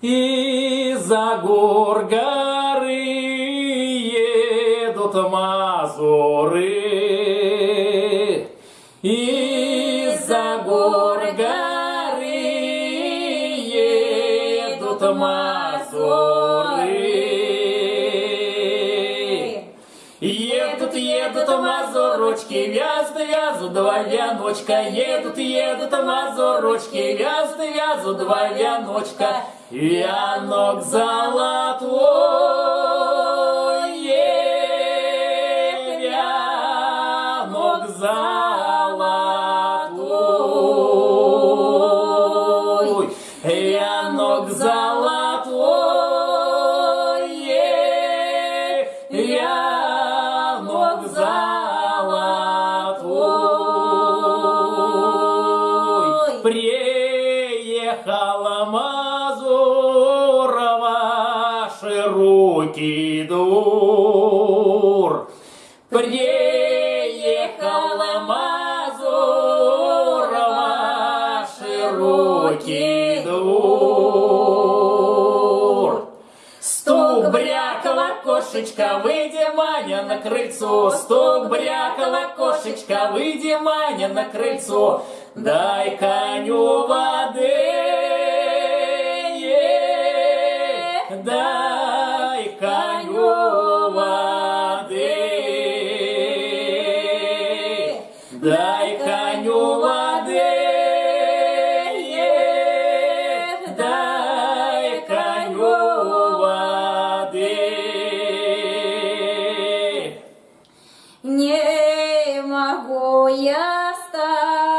Из-за гор горы едут мазуры. Едут, едут мазурочки, вязут, вязут два вяночка. Едут, едут мазурочки, вязут, вязут два вяночка. Вянок золотой, Приехала Мазурова широкий двор. Приехала Мазурова широкий двор. Стук брякала кошечка, выйди, Маня, на крыльцо. Стук брякала кошечка, выйди, Маня, на крыльцо. Дай коню воды, дай коню воды, дай коню воды, дай коню воды. Не могу я стать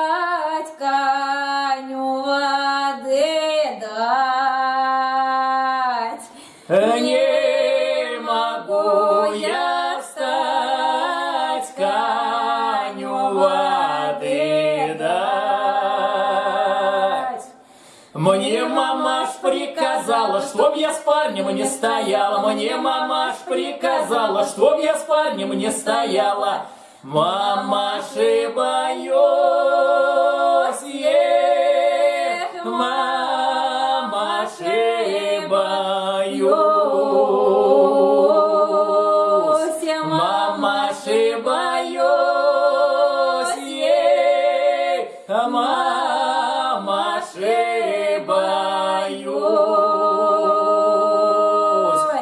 Мне мамаш приказала, чтоб я с парнем не стояла. Мне мамаш приказала, чтоб я с парнем не стояла. Мамаши боюсь,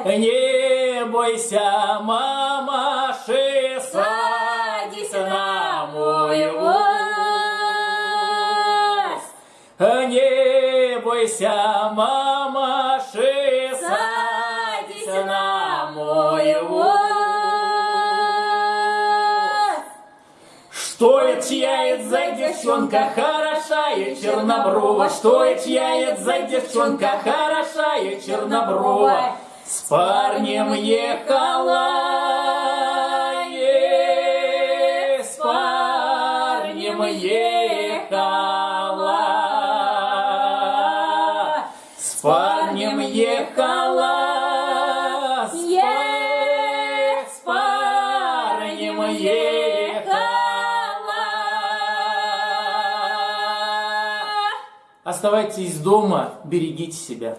Не бойся, мамаши, садись на мой воз. Не бойся, мамаши, садись на мой воз. Что это чья за девчонка хорошая черноброва? Что это чья за девчонка хорошая черноброва? С парнем ехала, е, с парнем ехала, с парнем ехала, Е. с парнем ехала. Оставайтесь дома, берегите себя.